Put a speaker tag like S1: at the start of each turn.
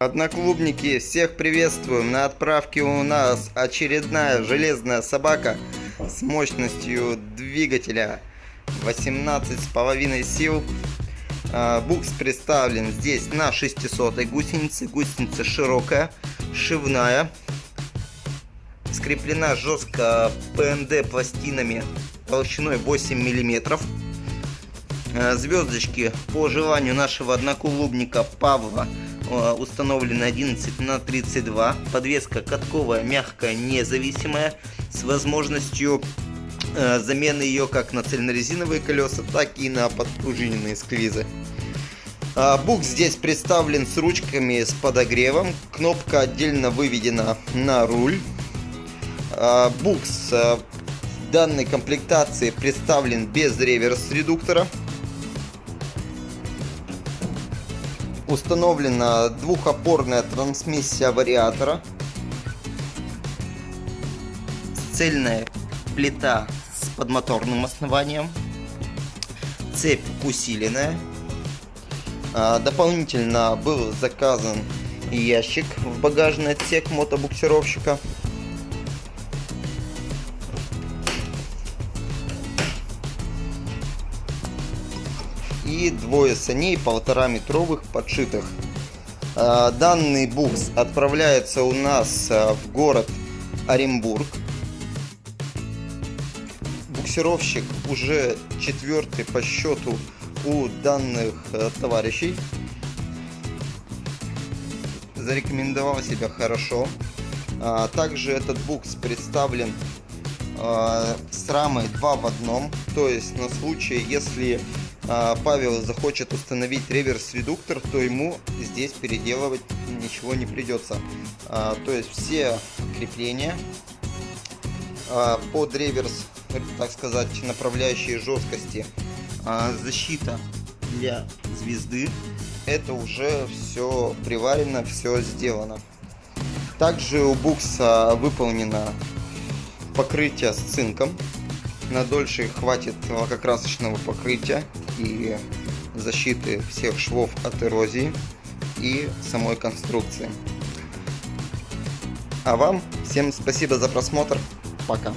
S1: Одноклубники, всех приветствуем! На отправке у нас очередная железная собака с мощностью двигателя 18,5 сил. А, букс представлен здесь на 600 гусенице. Гусеница широкая, шивная. Скреплена жестко ПНД пластинами толщиной 8 миллиметров. А, звездочки по желанию нашего одноклубника Павла Э, установлена 11 на 32 подвеска катковая мягкая независимая с возможностью э, замены ее как на цельнорезиновые колеса так и на подпружиненные склизы а, Бук здесь представлен с ручками с подогревом. Кнопка отдельно выведена на руль. Букс данной комплектации представлен без реверс установлена двухопорная трансмиссия вариатора, цельная плита с подмоторным основанием, цепь усиленная. А, дополнительно был заказан ящик в багажный отсек мотобуксировщика. И двое саней полтора метровых подшитых. А, данный букс отправляется у нас а, в город Оренбург. Буксировщик уже четвертый по счету у данных а, товарищей. Зарекомендовал себя хорошо. Также этот букс представлен с рамой 2 в одном. То есть на случай, если а, Павел захочет установить реверс-редуктор, то ему здесь переделывать ничего не придется. А, то есть все крепления под реверс, так сказать, направляющие жесткости, защита для звезды, это уже все приварено, все сделано. Также у букса выполнено покрытие с цинком на дольше хватит лакокрасочного покрытия и защиты всех швов от эрозии и самой конструкции. А вам всем спасибо за просмотр. Пока.